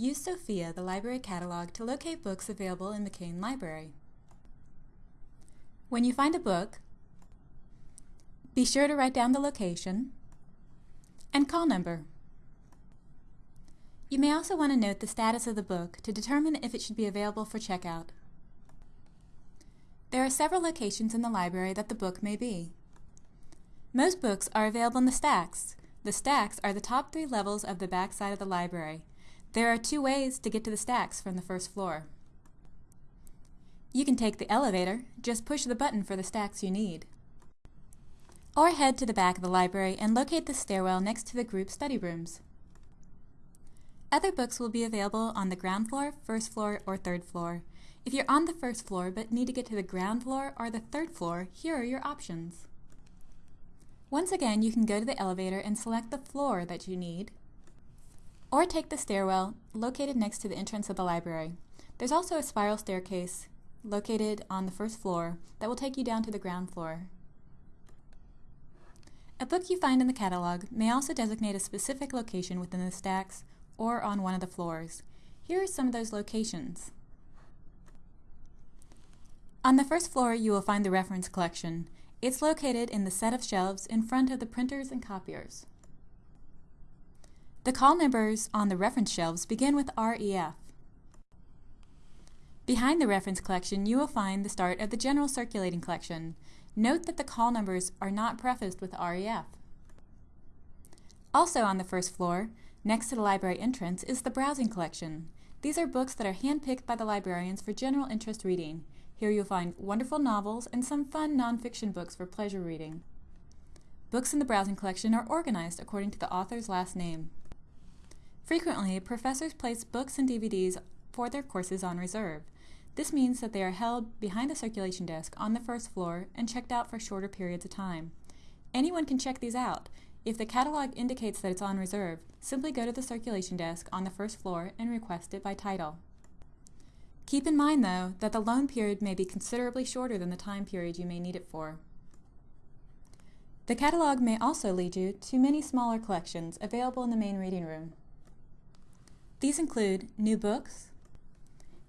Use Sophia, the library catalog, to locate books available in McCain Library. When you find a book, be sure to write down the location and call number. You may also want to note the status of the book to determine if it should be available for checkout. There are several locations in the library that the book may be. Most books are available in the stacks. The stacks are the top three levels of the back side of the library. There are two ways to get to the stacks from the first floor. You can take the elevator, just push the button for the stacks you need. Or head to the back of the library and locate the stairwell next to the group study rooms. Other books will be available on the ground floor, first floor, or third floor. If you're on the first floor but need to get to the ground floor or the third floor, here are your options. Once again, you can go to the elevator and select the floor that you need, or take the stairwell located next to the entrance of the library. There's also a spiral staircase located on the first floor that will take you down to the ground floor. A book you find in the catalog may also designate a specific location within the stacks or on one of the floors. Here are some of those locations. On the first floor, you will find the reference collection. It's located in the set of shelves in front of the printers and copiers. The call numbers on the reference shelves begin with REF. Behind the reference collection, you will find the start of the general circulating collection. Note that the call numbers are not prefaced with REF. Also on the first floor, Next to the library entrance is the browsing collection. These are books that are handpicked by the librarians for general interest reading. Here you'll find wonderful novels and some fun nonfiction books for pleasure reading. Books in the browsing collection are organized according to the author's last name. Frequently, professors place books and DVDs for their courses on reserve. This means that they are held behind the circulation desk on the first floor and checked out for shorter periods of time. Anyone can check these out. If the catalog indicates that it's on reserve, simply go to the circulation desk on the first floor and request it by title. Keep in mind, though, that the loan period may be considerably shorter than the time period you may need it for. The catalog may also lead you to many smaller collections available in the main reading room. These include new books,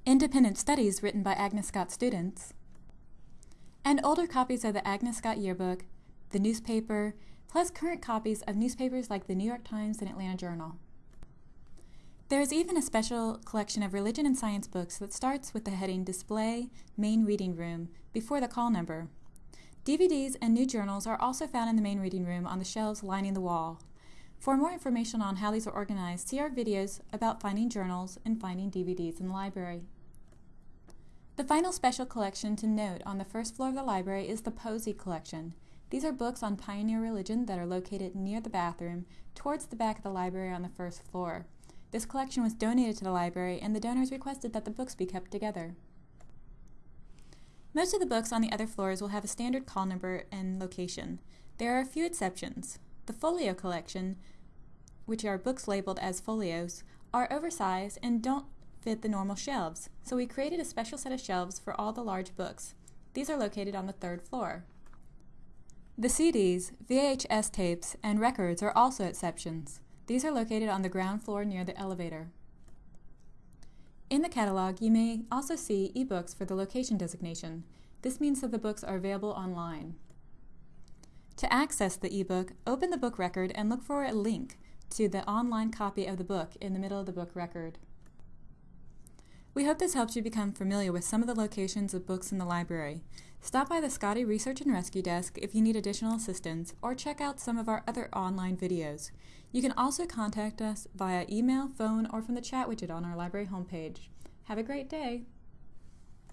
independent studies written by Agnes Scott students, and older copies of the Agnes Scott Yearbook, the newspaper, plus current copies of newspapers like the New York Times and Atlanta Journal. There is even a special collection of religion and science books that starts with the heading Display Main Reading Room before the call number. DVDs and new journals are also found in the main reading room on the shelves lining the wall. For more information on how these are organized, see our videos about finding journals and finding DVDs in the library. The final special collection to note on the first floor of the library is the Posey Collection. These are books on pioneer religion that are located near the bathroom, towards the back of the library on the first floor. This collection was donated to the library, and the donors requested that the books be kept together. Most of the books on the other floors will have a standard call number and location. There are a few exceptions. The folio collection, which are books labeled as folios, are oversized and don't fit the normal shelves, so we created a special set of shelves for all the large books. These are located on the third floor. The CDs, VHS tapes, and records are also exceptions. These are located on the ground floor near the elevator. In the catalog, you may also see ebooks for the location designation. This means that the books are available online. To access the ebook, open the book record and look for a link to the online copy of the book in the middle of the book record. We hope this helps you become familiar with some of the locations of books in the library. Stop by the Scotty Research and Rescue Desk if you need additional assistance, or check out some of our other online videos. You can also contact us via email, phone, or from the chat widget on our library homepage. Have a great day!